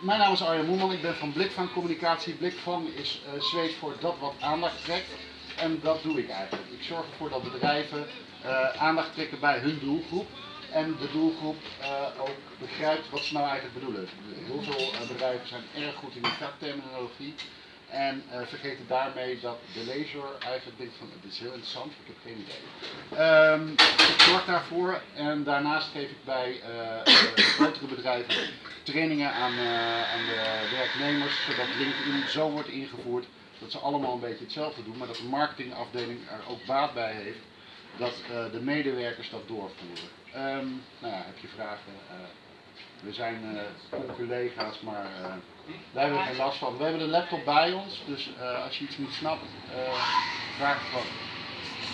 mijn naam is Arjen Moeman, ik ben van Blikvang Communicatie. Blikvang is uh, voor dat wat aandacht trekt. En dat doe ik eigenlijk. Ik zorg ervoor dat bedrijven uh, aandacht trekken bij hun doelgroep. En de doelgroep ook begrijpt wat ze nou eigenlijk bedoelen. Heel veel bedrijven zijn erg goed in die vakterminologie. En vergeten daarmee dat de lezer eigenlijk denkt van dit is heel interessant, ik heb geen idee. Um, ik zorg daarvoor en daarnaast geef ik bij grotere bedrijven trainingen aan, uh, aan de werknemers, zodat LinkedIn zo wordt ingevoerd dat ze allemaal een beetje hetzelfde doen, maar dat de marketingafdeling er ook baat bij heeft dat de medewerkers dat doorvoeren. Um, nou ja, heb je vragen? We zijn collega's, maar daar hebben we geen last van. We hebben de laptop bij ons, dus als je iets niet snapt, vraag het gewoon.